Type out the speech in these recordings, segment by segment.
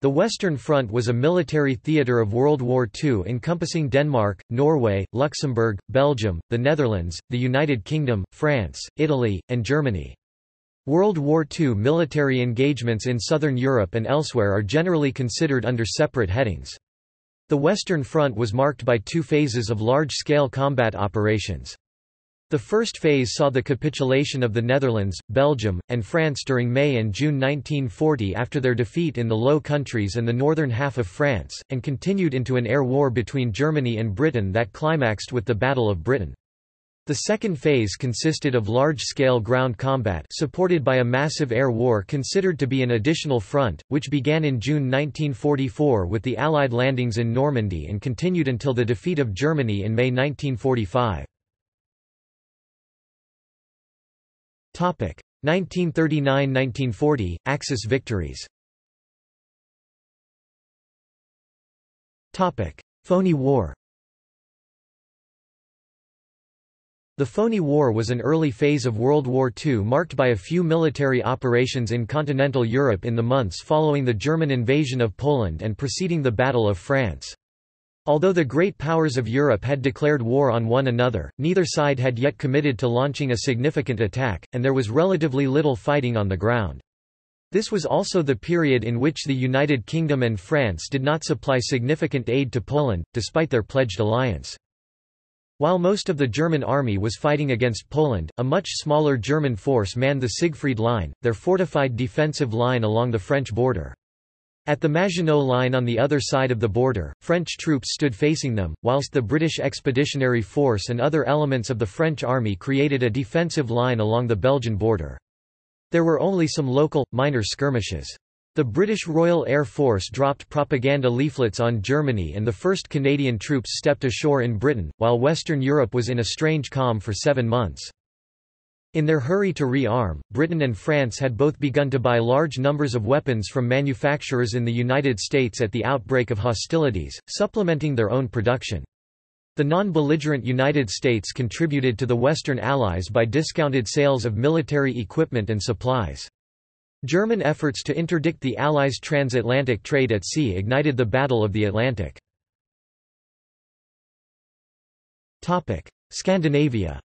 The Western Front was a military theatre of World War II encompassing Denmark, Norway, Luxembourg, Belgium, the Netherlands, the United Kingdom, France, Italy, and Germany. World War II military engagements in southern Europe and elsewhere are generally considered under separate headings. The Western Front was marked by two phases of large-scale combat operations. The first phase saw the capitulation of the Netherlands, Belgium, and France during May and June 1940 after their defeat in the Low Countries and the northern half of France, and continued into an air war between Germany and Britain that climaxed with the Battle of Britain. The second phase consisted of large-scale ground combat supported by a massive air war considered to be an additional front, which began in June 1944 with the Allied landings in Normandy and continued until the defeat of Germany in May 1945. 1939–1940, Axis victories. Phoney War. The Phoney War was an early phase of World War II marked by a few military operations in continental Europe in the months following the German invasion of Poland and preceding the Battle of France. Although the great powers of Europe had declared war on one another, neither side had yet committed to launching a significant attack, and there was relatively little fighting on the ground. This was also the period in which the United Kingdom and France did not supply significant aid to Poland, despite their pledged alliance. While most of the German army was fighting against Poland, a much smaller German force manned the Siegfried Line, their fortified defensive line along the French border. At the Maginot Line on the other side of the border, French troops stood facing them, whilst the British Expeditionary Force and other elements of the French army created a defensive line along the Belgian border. There were only some local, minor skirmishes. The British Royal Air Force dropped propaganda leaflets on Germany and the first Canadian troops stepped ashore in Britain, while Western Europe was in a strange calm for seven months. In their hurry to re-arm, Britain and France had both begun to buy large numbers of weapons from manufacturers in the United States at the outbreak of hostilities, supplementing their own production. The non-belligerent United States contributed to the Western Allies by discounted sales of military equipment and supplies. German efforts to interdict the Allies' transatlantic trade at sea ignited the Battle of the Atlantic. Scandinavia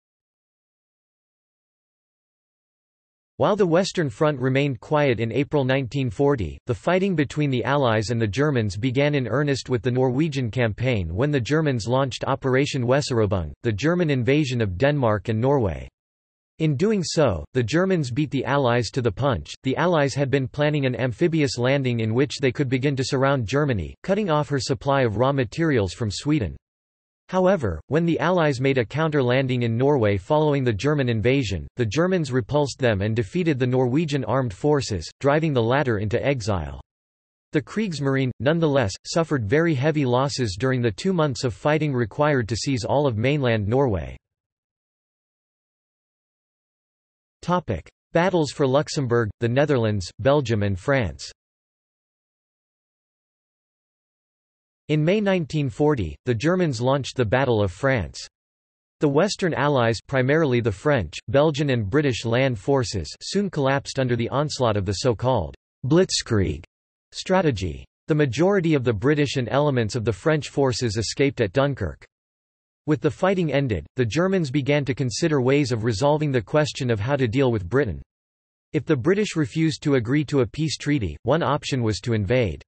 While the Western Front remained quiet in April 1940, the fighting between the Allies and the Germans began in earnest with the Norwegian campaign when the Germans launched Operation Weserübung, the German invasion of Denmark and Norway. In doing so, the Germans beat the Allies to the punch. The Allies had been planning an amphibious landing in which they could begin to surround Germany, cutting off her supply of raw materials from Sweden. However, when the Allies made a counter-landing in Norway following the German invasion, the Germans repulsed them and defeated the Norwegian armed forces, driving the latter into exile. The Kriegsmarine, nonetheless, suffered very heavy losses during the two months of fighting required to seize all of mainland Norway. Battles for Luxembourg, the Netherlands, Belgium and France In May 1940, the Germans launched the Battle of France. The Western Allies primarily the French, Belgian and British land forces soon collapsed under the onslaught of the so-called «blitzkrieg» strategy. The majority of the British and elements of the French forces escaped at Dunkirk. With the fighting ended, the Germans began to consider ways of resolving the question of how to deal with Britain. If the British refused to agree to a peace treaty, one option was to invade.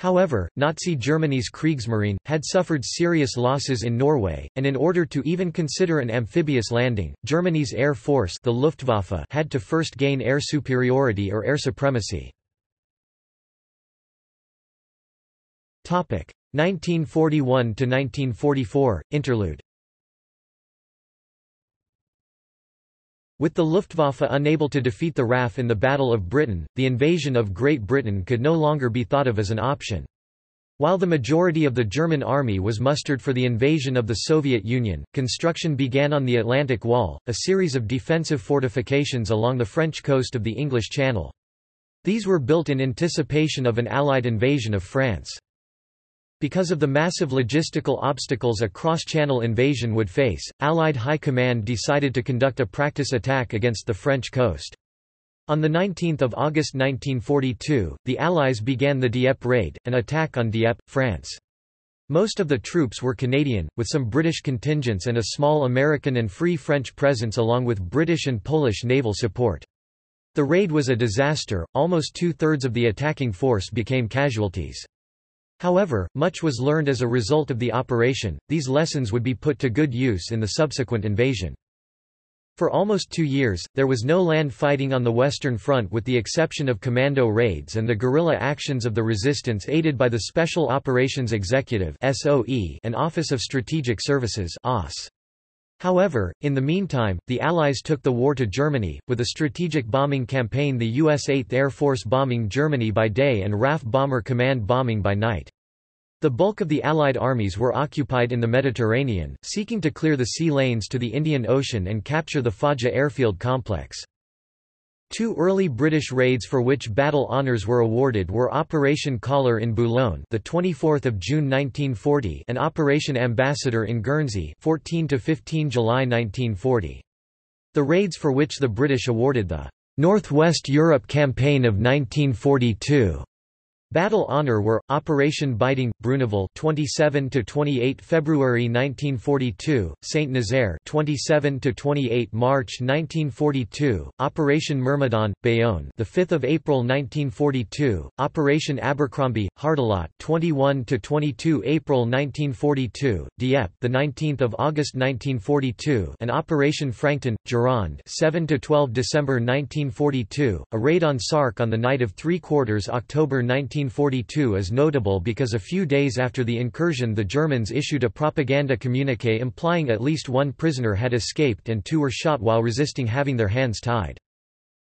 However, Nazi Germany's Kriegsmarine, had suffered serious losses in Norway, and in order to even consider an amphibious landing, Germany's air force the Luftwaffe had to first gain air superiority or air supremacy. 1941–1944, interlude With the Luftwaffe unable to defeat the RAF in the Battle of Britain, the invasion of Great Britain could no longer be thought of as an option. While the majority of the German army was mustered for the invasion of the Soviet Union, construction began on the Atlantic Wall, a series of defensive fortifications along the French coast of the English Channel. These were built in anticipation of an Allied invasion of France. Because of the massive logistical obstacles a cross-channel invasion would face, Allied High Command decided to conduct a practice attack against the French coast. On 19 August 1942, the Allies began the Dieppe raid, an attack on Dieppe, France. Most of the troops were Canadian, with some British contingents and a small American and Free French presence along with British and Polish naval support. The raid was a disaster, almost two-thirds of the attacking force became casualties. However, much was learned as a result of the operation, these lessons would be put to good use in the subsequent invasion. For almost two years, there was no land fighting on the Western Front with the exception of commando raids and the guerrilla actions of the resistance aided by the Special Operations Executive and Office of Strategic Services However, in the meantime, the Allies took the war to Germany, with a strategic bombing campaign the U.S. 8th Air Force bombing Germany by day and RAF Bomber Command bombing by night. The bulk of the Allied armies were occupied in the Mediterranean, seeking to clear the sea lanes to the Indian Ocean and capture the Foggia airfield complex. Two early British raids for which battle honours were awarded were Operation Collar in Boulogne, the 24th of June 1940, and Operation Ambassador in Guernsey, 14 to 15 July 1940. The raids for which the British awarded the Northwest Europe Campaign of 1942 Battle Honour were Operation Biting Bruneval 27 to 28 February 1942, Saint Nazaire 27 to 28 March 1942, Operation Myrmidon Bayonne the 5th of April 1942, Operation Abercrombie Hardelot 21 to 22 April 1942, Dieppe the 19th of August 1942, and Operation Frankton Gironde 7 to 12 December 1942, a raid on Sark on the night of 3 quarters October 19 1942 is notable because a few days after the incursion the Germans issued a propaganda communique implying at least one prisoner had escaped and two were shot while resisting having their hands tied.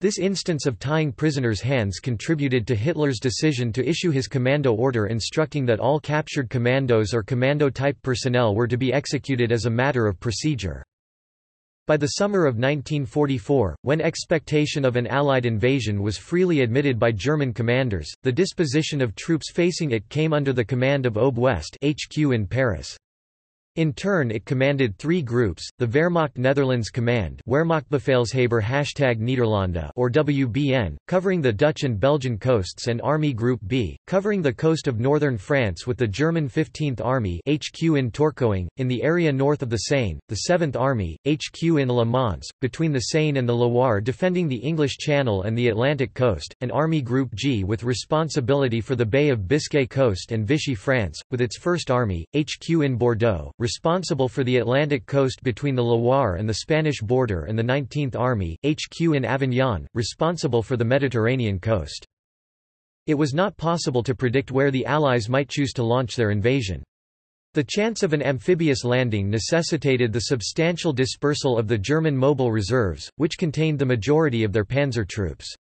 This instance of tying prisoners' hands contributed to Hitler's decision to issue his commando order instructing that all captured commandos or commando-type personnel were to be executed as a matter of procedure. By the summer of 1944, when expectation of an Allied invasion was freely admitted by German commanders, the disposition of troops facing it came under the command of OB West HQ in Paris. In turn it commanded three groups, the Wehrmacht Netherlands Command Wehrmachtbefehlshaber Niederlande or WBN, covering the Dutch and Belgian coasts and Army Group B, covering the coast of northern France with the German 15th Army HQ in Tourcoing, in the area north of the Seine, the 7th Army, HQ in Le Mans, between the Seine and the Loire defending the English Channel and the Atlantic coast, and Army Group G with responsibility for the Bay of Biscay coast and Vichy France, with its 1st Army, HQ in Bordeaux, responsible for the Atlantic coast between the Loire and the Spanish border and the 19th Army, HQ in Avignon, responsible for the Mediterranean coast. It was not possible to predict where the Allies might choose to launch their invasion. The chance of an amphibious landing necessitated the substantial dispersal of the German mobile reserves, which contained the majority of their panzer troops.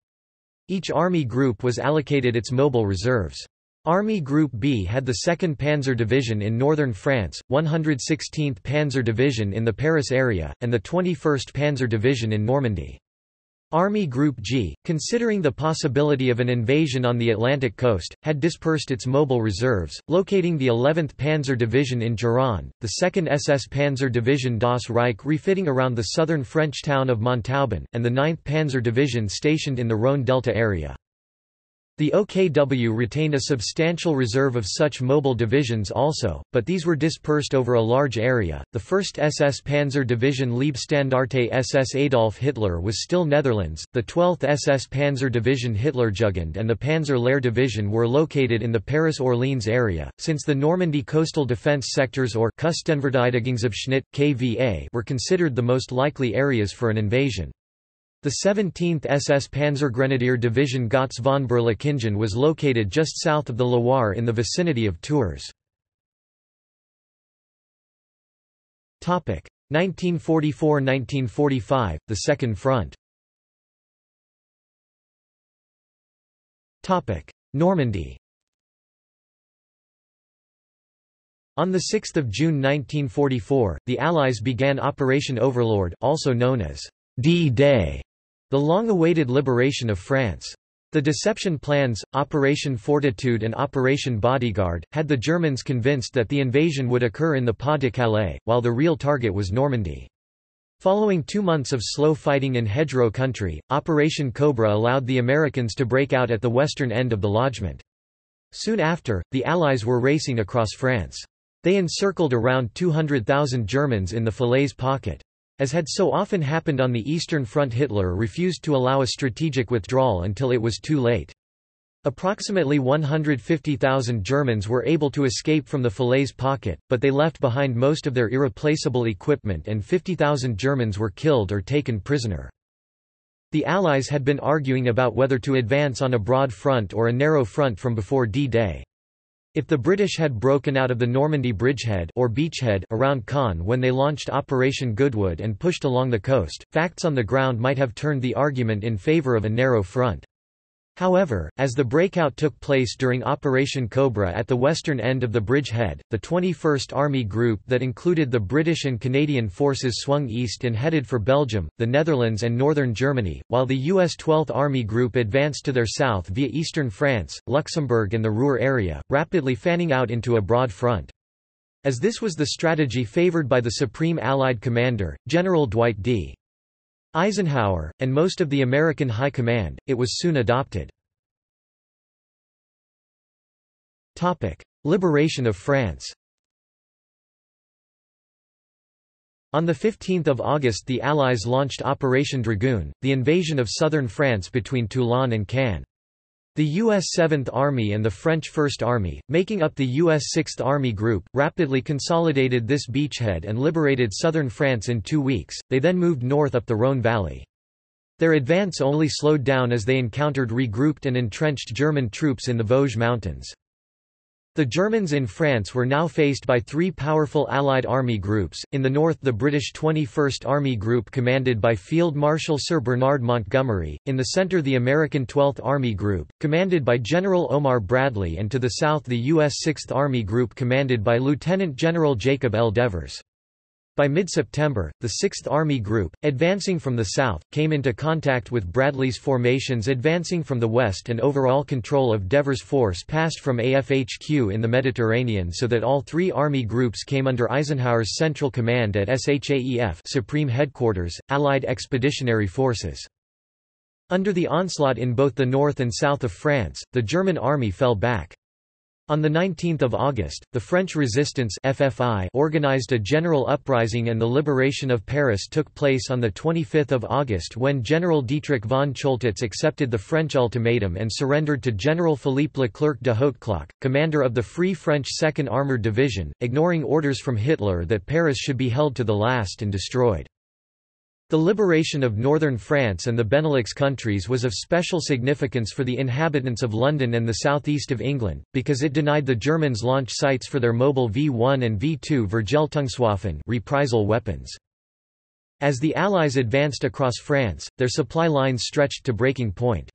Each army group was allocated its mobile reserves. Army Group B had the 2nd Panzer Division in northern France, 116th Panzer Division in the Paris area, and the 21st Panzer Division in Normandy. Army Group G, considering the possibility of an invasion on the Atlantic coast, had dispersed its mobile reserves, locating the 11th Panzer Division in Gironde, the 2nd SS Panzer Division Das Reich refitting around the southern French town of Montauban, and the 9th Panzer Division stationed in the Rhône Delta area. The OKW retained a substantial reserve of such mobile divisions also, but these were dispersed over a large area. The 1st SS Panzer Division Leibstandarte SS Adolf Hitler was still Netherlands, the 12th SS Panzer Division Hitlerjugend and the Panzer Lehr Division were located in the Paris-Orleans area, since the Normandy coastal defence sectors or Küstenverteidigungsabschnitt, KVA were considered the most likely areas for an invasion. The 17th SS Panzergrenadier Division Gotz von Berlichingen was located just south of the Loire in the vicinity of Tours. 1944–1945, the Second Front Normandy On 6 June 1944, the Allies began Operation Overlord also known as D-Day, the long-awaited liberation of France. The deception plans, Operation Fortitude and Operation Bodyguard, had the Germans convinced that the invasion would occur in the Pas de Calais, while the real target was Normandy. Following two months of slow fighting in hedgerow country, Operation Cobra allowed the Americans to break out at the western end of the lodgement. Soon after, the Allies were racing across France. They encircled around 200,000 Germans in the Falaise pocket. As had so often happened on the Eastern Front Hitler refused to allow a strategic withdrawal until it was too late. Approximately 150,000 Germans were able to escape from the Falaise pocket, but they left behind most of their irreplaceable equipment and 50,000 Germans were killed or taken prisoner. The Allies had been arguing about whether to advance on a broad front or a narrow front from before D-Day. If the British had broken out of the Normandy bridgehead or beachhead around Caen when they launched Operation Goodwood and pushed along the coast, facts on the ground might have turned the argument in favour of a narrow front. However, as the breakout took place during Operation Cobra at the western end of the bridgehead, the 21st Army Group that included the British and Canadian forces swung east and headed for Belgium, the Netherlands and northern Germany, while the U.S. 12th Army Group advanced to their south via eastern France, Luxembourg and the Ruhr area, rapidly fanning out into a broad front. As this was the strategy favored by the Supreme Allied Commander, General Dwight D. Eisenhower, and most of the American High Command, it was soon adopted. Liberation of France On 15 August the Allies launched Operation Dragoon, the invasion of southern France between Toulon and Cannes. The U.S. 7th Army and the French First Army, making up the U.S. 6th Army Group, rapidly consolidated this beachhead and liberated southern France in two weeks, they then moved north up the Rhône Valley. Their advance only slowed down as they encountered regrouped and entrenched German troops in the Vosges Mountains. The Germans in France were now faced by three powerful Allied army groups, in the north the British 21st Army Group commanded by Field Marshal Sir Bernard Montgomery, in the centre the American 12th Army Group, commanded by General Omar Bradley and to the south the U.S. 6th Army Group commanded by Lieutenant General Jacob L. Devers. By mid-September, the 6th Army Group, advancing from the south, came into contact with Bradley's formations advancing from the west and overall control of Devers' force passed from AFHQ in the Mediterranean so that all three Army groups came under Eisenhower's central command at SHAEF Supreme Headquarters, Allied Expeditionary Forces. Under the onslaught in both the north and south of France, the German army fell back. On 19 August, the French Resistance FFI organized a general uprising and the liberation of Paris took place on 25 August when General Dietrich von Choltitz accepted the French ultimatum and surrendered to General Philippe Leclerc de Hautecloque, commander of the Free French 2nd Armoured Division, ignoring orders from Hitler that Paris should be held to the last and destroyed. The liberation of northern France and the Benelux countries was of special significance for the inhabitants of London and the southeast of England, because it denied the Germans launch sites for their mobile V-1 and V-2 Vergeltungswaffen reprisal weapons. As the Allies advanced across France, their supply lines stretched to breaking point.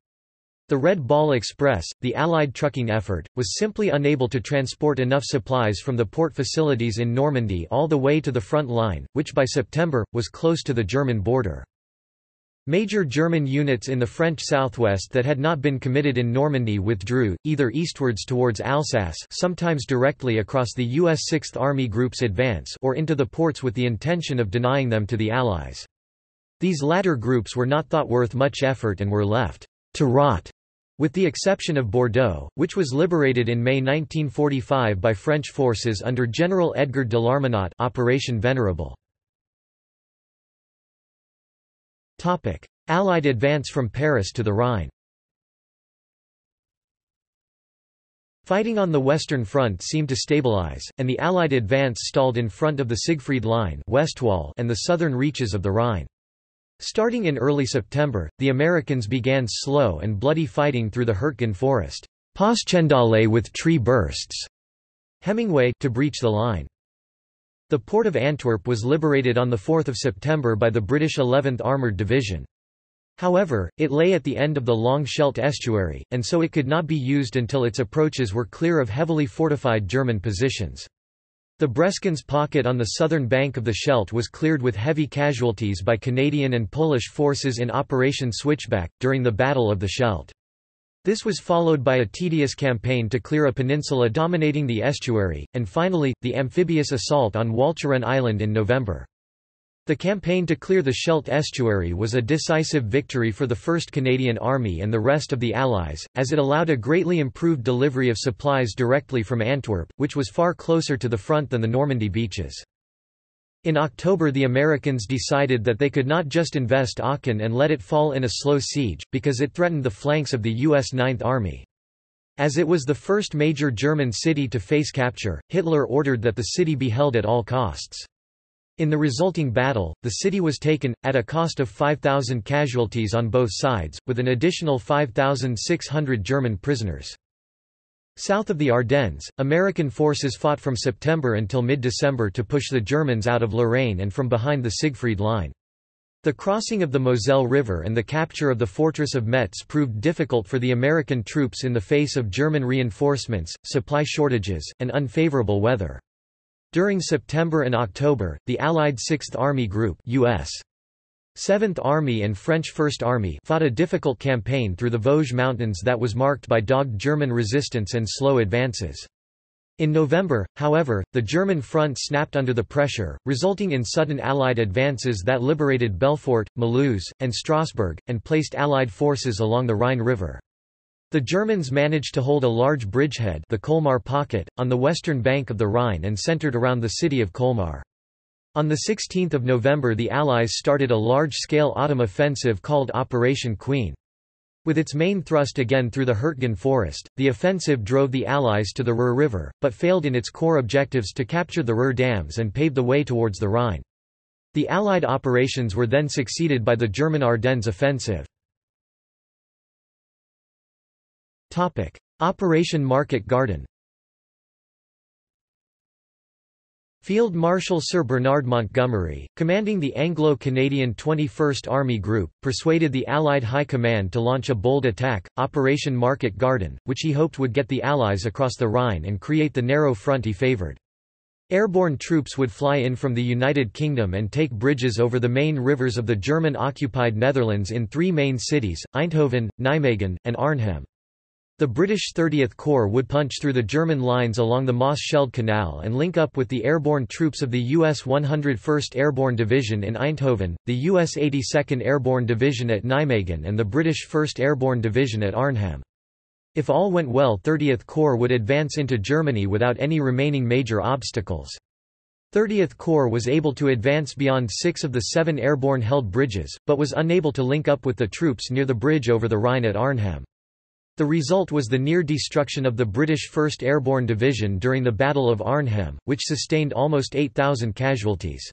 The Red Ball Express, the Allied trucking effort, was simply unable to transport enough supplies from the port facilities in Normandy all the way to the front line, which by September, was close to the German border. Major German units in the French southwest that had not been committed in Normandy withdrew, either eastwards towards Alsace sometimes directly across the U.S. 6th Army Group's advance or into the ports with the intention of denying them to the Allies. These latter groups were not thought worth much effort and were left to rot with the exception of Bordeaux, which was liberated in May 1945 by French forces under General Edgar de Larminat Operation Venerable. Allied advance from Paris to the Rhine Fighting on the Western Front seemed to stabilize, and the Allied advance stalled in front of the Siegfried Line and the southern reaches of the Rhine. Starting in early September, the Americans began slow and bloody fighting through the Hurtgen forest Passchendaele with tree bursts, Hemingway to breach the line. The port of Antwerp was liberated on 4 September by the British 11th Armoured Division. However, it lay at the end of the long Scheldt estuary, and so it could not be used until its approaches were clear of heavily fortified German positions. The Breskens pocket on the southern bank of the Scheldt was cleared with heavy casualties by Canadian and Polish forces in Operation Switchback, during the Battle of the Scheldt. This was followed by a tedious campaign to clear a peninsula dominating the estuary, and finally, the amphibious assault on Walcheren Island in November. The campaign to clear the Scheldt estuary was a decisive victory for the 1st Canadian Army and the rest of the Allies, as it allowed a greatly improved delivery of supplies directly from Antwerp, which was far closer to the front than the Normandy beaches. In October the Americans decided that they could not just invest Aachen and let it fall in a slow siege, because it threatened the flanks of the U.S. Ninth Army. As it was the first major German city to face capture, Hitler ordered that the city be held at all costs. In the resulting battle, the city was taken, at a cost of 5,000 casualties on both sides, with an additional 5,600 German prisoners. South of the Ardennes, American forces fought from September until mid-December to push the Germans out of Lorraine and from behind the Siegfried Line. The crossing of the Moselle River and the capture of the fortress of Metz proved difficult for the American troops in the face of German reinforcements, supply shortages, and unfavorable weather. During September and October, the Allied Sixth Army Group US. 7th Army and French First Army fought a difficult campaign through the Vosges Mountains that was marked by dogged German resistance and slow advances. In November, however, the German front snapped under the pressure, resulting in sudden Allied advances that liberated Belfort, Mulhouse, and Strasbourg, and placed Allied forces along the Rhine River. The Germans managed to hold a large bridgehead the Colmar Pocket, on the western bank of the Rhine and centered around the city of Colmar. On 16 November the Allies started a large-scale autumn offensive called Operation Queen. With its main thrust again through the Hurtgen forest, the offensive drove the Allies to the Roer River, but failed in its core objectives to capture the Roer dams and pave the way towards the Rhine. The Allied operations were then succeeded by the German Ardennes offensive. Topic: Operation Market Garden. Field Marshal Sir Bernard Montgomery, commanding the Anglo-Canadian 21st Army Group, persuaded the Allied High Command to launch a bold attack, Operation Market Garden, which he hoped would get the Allies across the Rhine and create the narrow front he favoured. Airborne troops would fly in from the United Kingdom and take bridges over the main rivers of the German-occupied Netherlands in three main cities, Eindhoven, Nijmegen, and Arnhem. The British 30th Corps would punch through the German lines along the Maas-Schelde Canal and link up with the airborne troops of the U.S. 101st Airborne Division in Eindhoven, the U.S. 82nd Airborne Division at Nijmegen and the British 1st Airborne Division at Arnhem. If all went well 30th Corps would advance into Germany without any remaining major obstacles. 30th Corps was able to advance beyond six of the seven airborne held bridges, but was unable to link up with the troops near the bridge over the Rhine at Arnhem. The result was the near destruction of the British 1st Airborne Division during the Battle of Arnhem, which sustained almost 8,000 casualties.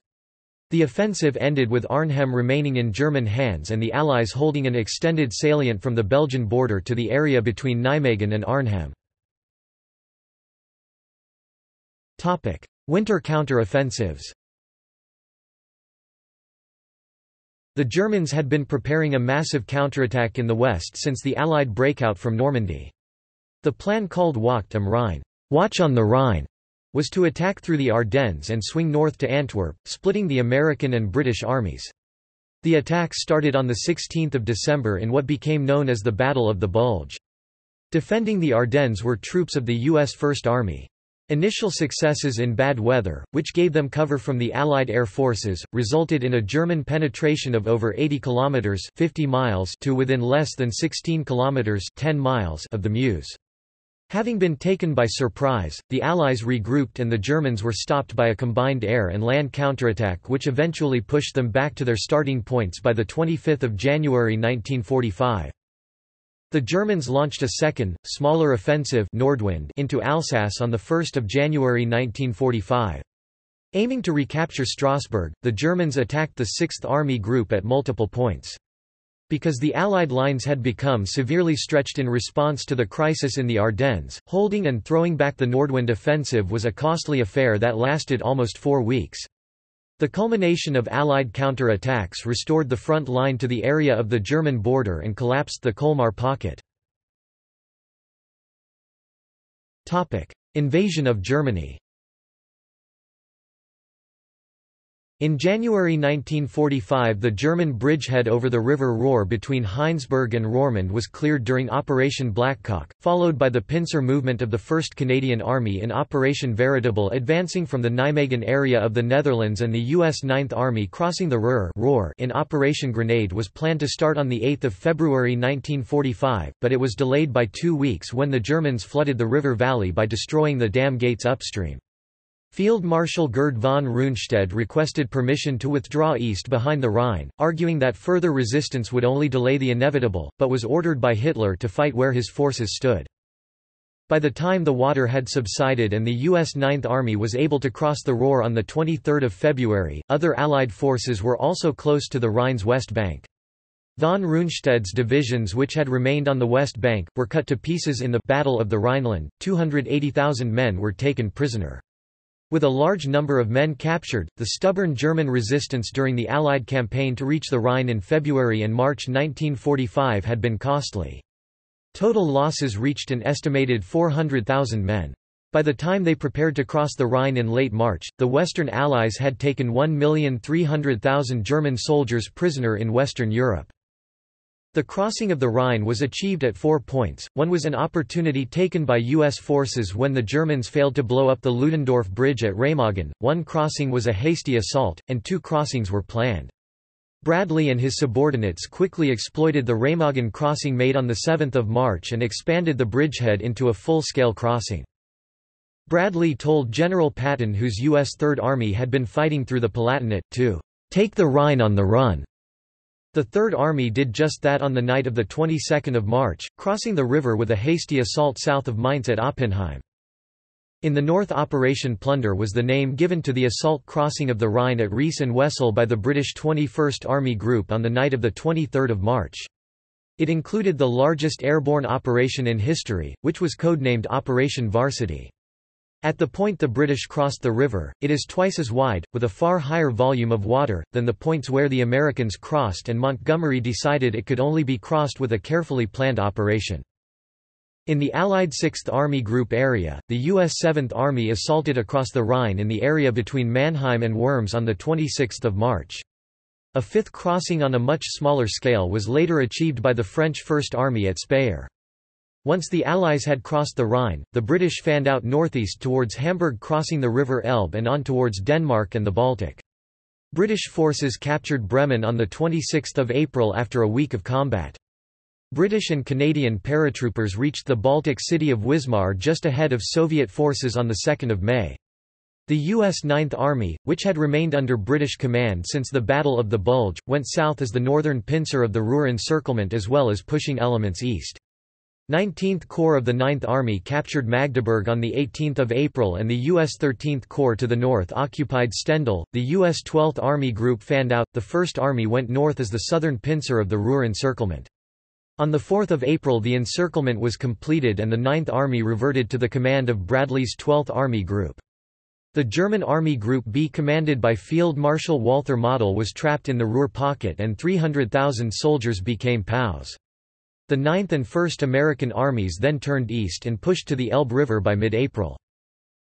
The offensive ended with Arnhem remaining in German hands and the Allies holding an extended salient from the Belgian border to the area between Nijmegen and Arnhem. Winter counter-offensives The Germans had been preparing a massive counterattack in the west since the Allied breakout from Normandy. The plan called Wacht am Rhein Watch on the Rhine, was to attack through the Ardennes and swing north to Antwerp, splitting the American and British armies. The attack started on 16 December in what became known as the Battle of the Bulge. Defending the Ardennes were troops of the U.S. First Army. Initial successes in bad weather, which gave them cover from the Allied air forces, resulted in a German penetration of over 80 kilometers (50 miles) to within less than 16 kilometers (10 miles) of the Meuse. Having been taken by surprise, the Allies regrouped and the Germans were stopped by a combined air and land counterattack which eventually pushed them back to their starting points by 25 January 1945. The Germans launched a second, smaller offensive Nordwind into Alsace on 1 January 1945. Aiming to recapture Strasbourg, the Germans attacked the 6th Army Group at multiple points. Because the Allied lines had become severely stretched in response to the crisis in the Ardennes, holding and throwing back the Nordwind offensive was a costly affair that lasted almost four weeks. The culmination of Allied counter-attacks restored the front line to the area of the German border and collapsed the Colmar pocket. Invasion of Germany In January 1945 the German bridgehead over the River Roer between Heinsberg and Roermond was cleared during Operation Blackcock, followed by the pincer movement of the 1st Canadian Army in Operation Veritable advancing from the Nijmegen area of the Netherlands and the U.S. Ninth Army crossing the Roer in Operation Grenade was planned to start on 8 February 1945, but it was delayed by two weeks when the Germans flooded the river valley by destroying the dam gates upstream. Field Marshal Gerd von Rundstedt requested permission to withdraw east behind the Rhine, arguing that further resistance would only delay the inevitable, but was ordered by Hitler to fight where his forces stood. By the time the water had subsided and the U.S. Ninth Army was able to cross the Roer on 23 February, other Allied forces were also close to the Rhine's west bank. Von Rundstedt's divisions which had remained on the west bank, were cut to pieces in the Battle of the Rhineland, 280,000 men were taken prisoner. With a large number of men captured, the stubborn German resistance during the Allied campaign to reach the Rhine in February and March 1945 had been costly. Total losses reached an estimated 400,000 men. By the time they prepared to cross the Rhine in late March, the Western Allies had taken 1,300,000 German soldiers prisoner in Western Europe. The crossing of the Rhine was achieved at four points, one was an opportunity taken by U.S. forces when the Germans failed to blow up the Ludendorff Bridge at Remagen, one crossing was a hasty assault, and two crossings were planned. Bradley and his subordinates quickly exploited the Remagen crossing made on 7 March and expanded the bridgehead into a full-scale crossing. Bradley told General Patton whose U.S. Third Army had been fighting through the Palatinate, to "...take the Rhine on the run." The Third Army did just that on the night of the 22nd of March, crossing the river with a hasty assault south of Mainz at Oppenheim. In the north Operation Plunder was the name given to the assault crossing of the Rhine at Rees and Wesel by the British 21st Army Group on the night of 23 March. It included the largest airborne operation in history, which was codenamed Operation Varsity. At the point the British crossed the river, it is twice as wide, with a far higher volume of water, than the points where the Americans crossed and Montgomery decided it could only be crossed with a carefully planned operation. In the Allied 6th Army Group area, the U.S. 7th Army assaulted across the Rhine in the area between Mannheim and Worms on 26 March. A fifth crossing on a much smaller scale was later achieved by the French First Army at Speyer. Once the Allies had crossed the Rhine, the British fanned out northeast towards Hamburg crossing the River Elbe and on towards Denmark and the Baltic. British forces captured Bremen on 26 April after a week of combat. British and Canadian paratroopers reached the Baltic city of Wismar just ahead of Soviet forces on 2 May. The U.S. 9th Army, which had remained under British command since the Battle of the Bulge, went south as the northern pincer of the Ruhr encirclement as well as pushing elements east. 19th Corps of the 9th Army captured Magdeburg on 18 April and the U.S. 13th Corps to the north occupied Stendal. The U.S. 12th Army Group fanned out, the 1st Army went north as the southern pincer of the Ruhr encirclement. On 4 April the encirclement was completed and the 9th Army reverted to the command of Bradley's 12th Army Group. The German Army Group B commanded by Field Marshal Walther Model was trapped in the Ruhr pocket and 300,000 soldiers became POWs. The 9th and 1st American armies then turned east and pushed to the Elbe River by mid-April.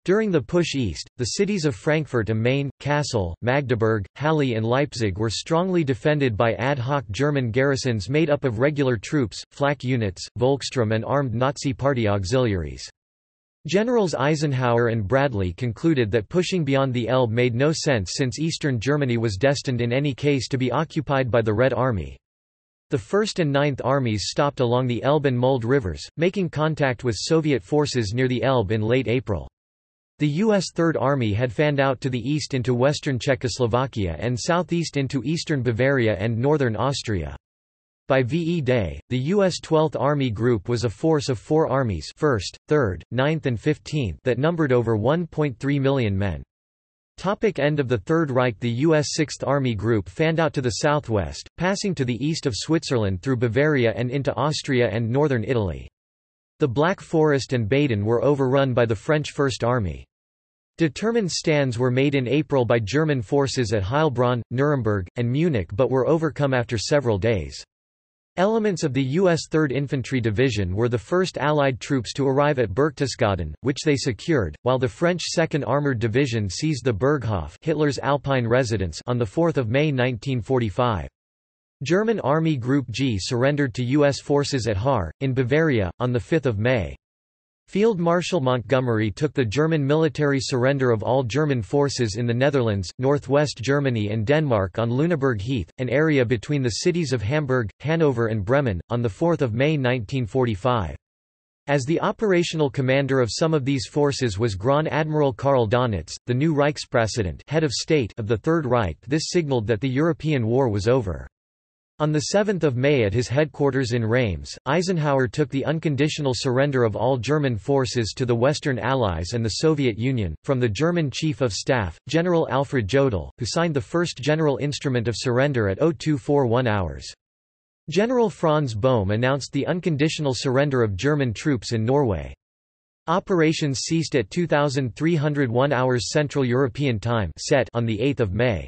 During the push east, the cities of Frankfurt am Main, Kassel, Magdeburg, Halle and Leipzig were strongly defended by ad hoc German garrisons made up of regular troops, flak units, Volkssturm and armed Nazi Party auxiliaries. Generals Eisenhower and Bradley concluded that pushing beyond the Elbe made no sense since eastern Germany was destined in any case to be occupied by the Red Army. The 1st and 9th Armies stopped along the Elbe and Mulde rivers, making contact with Soviet forces near the Elbe in late April. The U.S. Third Army had fanned out to the east into western Czechoslovakia and southeast into eastern Bavaria and northern Austria. By VE Day, the U.S. 12th Army Group was a force of four armies 1st, 3rd, 9th and 15th that numbered over 1.3 million men. Topic end of the Third Reich The U.S. Sixth Army Group fanned out to the southwest, passing to the east of Switzerland through Bavaria and into Austria and northern Italy. The Black Forest and Baden were overrun by the French First Army. Determined stands were made in April by German forces at Heilbronn, Nuremberg, and Munich but were overcome after several days. Elements of the U.S. 3rd Infantry Division were the first Allied troops to arrive at Berchtesgaden, which they secured, while the French 2nd Armoured Division seized the Berghof Hitler's Alpine residence on 4 May 1945. German Army Group G surrendered to U.S. forces at Haar, in Bavaria, on 5 May. Field Marshal Montgomery took the German military surrender of all German forces in the Netherlands, northwest Germany and Denmark on Lüneburg Heath, an area between the cities of Hamburg, Hanover and Bremen, on 4 May 1945. As the operational commander of some of these forces was Grand Admiral Karl Donitz, the new Reichspräsident head of state of the Third Reich this signaled that the European war was over. On 7 May at his headquarters in Reims, Eisenhower took the unconditional surrender of all German forces to the Western Allies and the Soviet Union, from the German Chief of Staff, General Alfred Jodl, who signed the first general instrument of surrender at 0241 hours. General Franz Bohm announced the unconditional surrender of German troops in Norway. Operations ceased at 2301 hours Central European Time set on 8 May.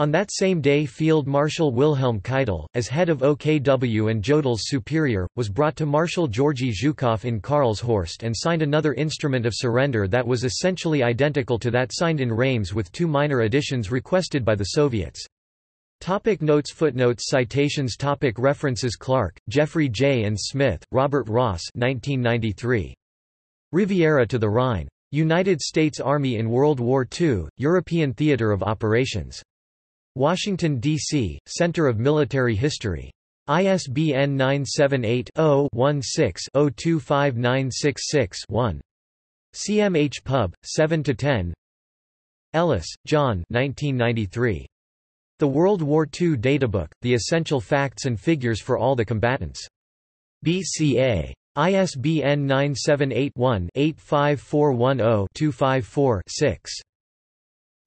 On that same day Field Marshal Wilhelm Keitel, as head of OKW and Jodl's superior, was brought to Marshal Georgy Zhukov in Karlshorst and signed another instrument of surrender that was essentially identical to that signed in Reims with two minor additions requested by the Soviets. Topic notes Footnotes Citations Topic References Clark, Jeffrey J. and Smith, Robert Ross 1993. Riviera to the Rhine. United States Army in World War II, European Theater of Operations. Washington, D.C., Center of Military History. ISBN 978-0-16-025966-1. CMH Pub. 7–10 Ellis, John 1993. The World War II Databook, The Essential Facts and Figures for All the Combatants. BCA. ISBN 978-1-85410-254-6.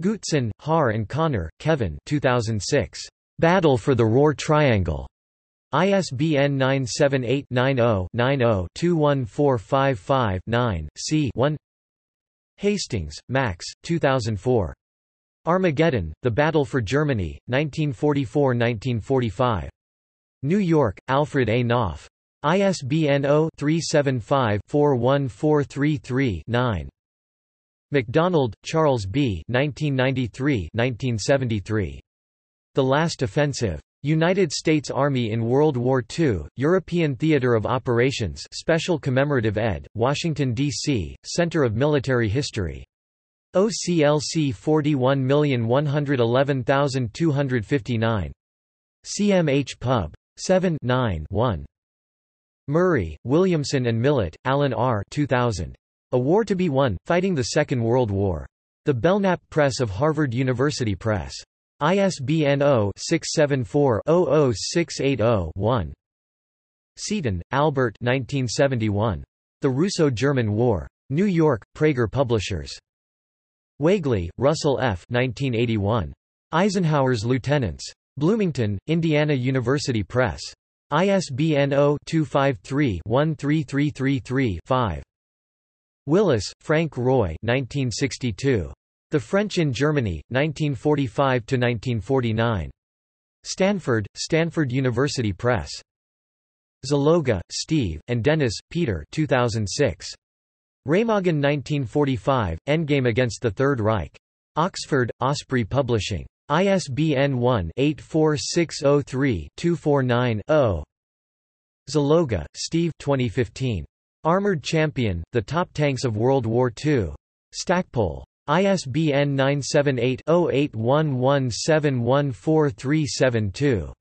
Gutson, Har and Connor, Kevin 2006. Battle for the Roer Triangle. ISBN 978-90-90-21455-9, c 1 Hastings, Max, 2004. Armageddon, The Battle for Germany, 1944–1945. New York, Alfred A. Knopf. ISBN 0-375-41433-9. MacDonald, Charles B. 1993–1973. The Last Offensive. United States Army in World War II, European Theater of Operations Special Commemorative ed., Washington, D.C., Center of Military History. OCLC 41111259. CMH Pub. 7 9 1. Murray, Williamson and Millett, Alan R. 2000. A War to be Won, Fighting the Second World War. The Belknap Press of Harvard University Press. ISBN 0-674-00680-1. Seaton, Albert 1971. The Russo-German War. New York, Praeger Publishers. Weigley, Russell F. 1981. Eisenhower's Lieutenants. Bloomington, Indiana University Press. ISBN 0-253-13333-5. Willis, Frank Roy 1962. The French in Germany, 1945–1949. Stanford, Stanford University Press. Zaloga, Steve, and Dennis, Peter 2006. Remagen 1945, Endgame against the Third Reich. Oxford, Osprey Publishing. ISBN 1-84603-249-0. Zaloga, Steve 2015. Armored Champion, The Top Tanks of World War II. Stackpole. ISBN 978 0811714372.